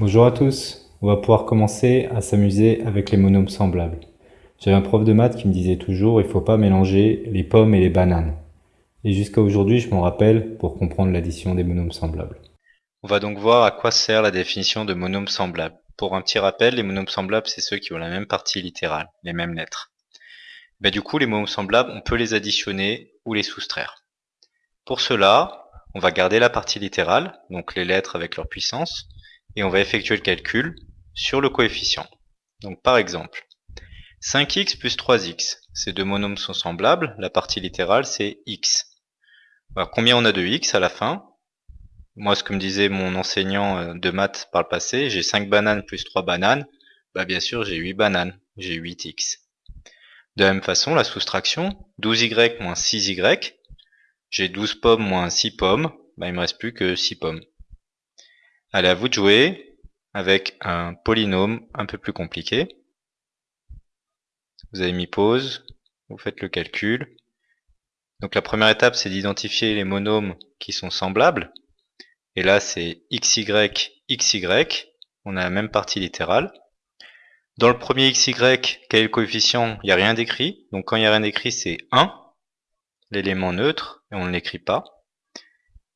Bonjour à tous, on va pouvoir commencer à s'amuser avec les monômes semblables. J'avais un prof de maths qui me disait toujours il faut pas mélanger les pommes et les bananes. Et jusqu'à aujourd'hui, je m'en rappelle pour comprendre l'addition des monômes semblables. On va donc voir à quoi sert la définition de monôme semblable. Pour un petit rappel, les monômes semblables, c'est ceux qui ont la même partie littérale, les mêmes lettres. Ben, du coup, les monômes semblables, on peut les additionner ou les soustraire. Pour cela, on va garder la partie littérale, donc les lettres avec leur puissance, et on va effectuer le calcul sur le coefficient. Donc par exemple, 5x plus 3x, ces deux monômes sont semblables, la partie littérale c'est x. combien on a de x à la fin? Moi ce que me disait mon enseignant euh, de maths par le passé, j'ai 5 bananes plus 3 bananes, bah bien sûr j'ai 8 bananes, j'ai 8x. De la même façon, la soustraction, 12y moins 6y, j'ai 12 pommes moins 6 pommes, bah il me reste plus que 6 pommes. Allez, à vous de jouer avec un polynôme un peu plus compliqué. Vous avez mis pause, vous faites le calcul. Donc la première étape, c'est d'identifier les monômes qui sont semblables. Et là, c'est xy, xy. On a la même partie littérale. Dans le premier xy, quel est le coefficient? Il n'y a rien d'écrit. Donc quand il n'y a rien d'écrit, c'est 1, l'élément neutre, et on ne l'écrit pas.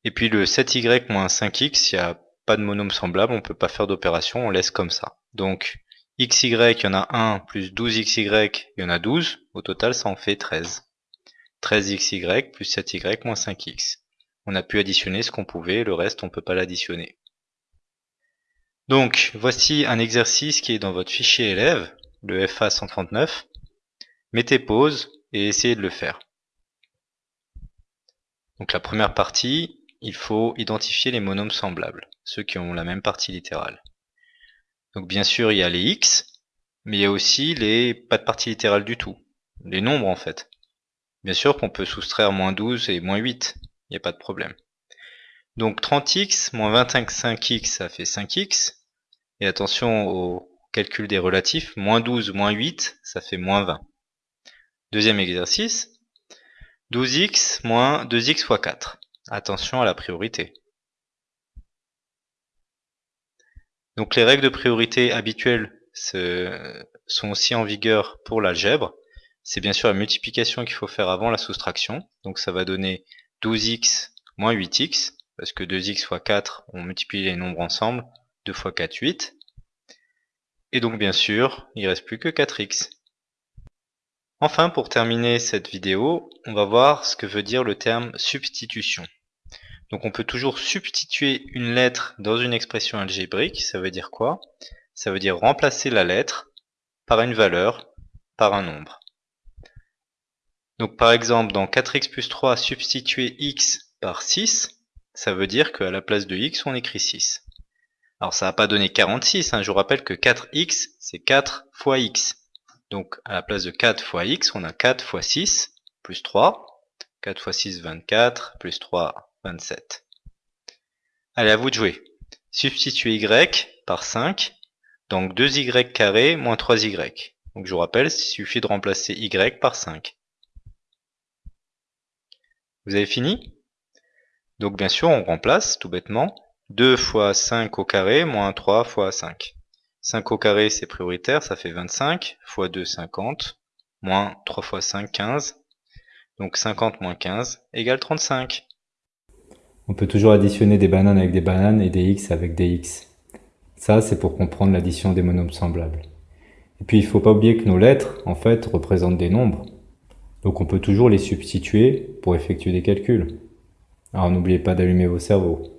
Et puis le 7y moins 5x, il y a pas de monôme semblable, on peut pas faire d'opération, on laisse comme ça. Donc xy, il y en a 1, plus 12xy, il y en a 12. Au total, ça en fait 13. 13xy plus 7y moins 5x. On a pu additionner ce qu'on pouvait, le reste, on peut pas l'additionner. Donc, voici un exercice qui est dans votre fichier élève, le FA 139. Mettez pause et essayez de le faire. Donc la première partie, il faut identifier les monômes semblables, ceux qui ont la même partie littérale. Donc bien sûr, il y a les x, mais il y a aussi les pas de partie littérale du tout, les nombres en fait. Bien sûr qu'on peut soustraire moins 12 et moins 8, il n'y a pas de problème. Donc 30x moins 25x, ça fait 5x. Et attention au calcul des relatifs, moins 12 moins 8, ça fait moins 20. Deuxième exercice, 12x moins 2x fois 4. Attention à la priorité. Donc les règles de priorité habituelles sont aussi en vigueur pour l'algèbre. C'est bien sûr la multiplication qu'il faut faire avant la soustraction. Donc ça va donner 12x moins 8x, parce que 2x fois 4, on multiplie les nombres ensemble. 2 fois 4, 8. Et donc bien sûr, il ne reste plus que 4x. Enfin, pour terminer cette vidéo, on va voir ce que veut dire le terme substitution. Donc on peut toujours substituer une lettre dans une expression algébrique, ça veut dire quoi? Ça veut dire remplacer la lettre par une valeur, par un nombre. Donc par exemple, dans 4x plus 3, substituer x par 6, ça veut dire qu'à la place de x, on écrit 6. Alors ça va pas donner 46, hein. je vous rappelle que 4x, c'est 4 fois x. Donc à la place de 4 fois x, on a 4 fois 6 plus 3. 4 fois 6, 24, plus 3, 27. Allez, à vous de jouer. Substituer y par 5, donc 2y carré moins 3y. Donc je vous rappelle, il suffit de remplacer y par 5. Vous avez fini? Donc bien sûr, on remplace tout bêtement 2 fois 5 au carré moins 3 fois 5. 5 au carré, c'est prioritaire, ça fait 25, fois 2, 50, moins 3 fois 5, 15. Donc 50 moins 15 égale 35. On peut toujours additionner des bananes avec des bananes et des x avec des x. Ça, c'est pour comprendre l'addition des monômes semblables. Et puis, il ne faut pas oublier que nos lettres, en fait, représentent des nombres. Donc on peut toujours les substituer pour effectuer des calculs. Alors n'oubliez pas d'allumer vos cerveaux.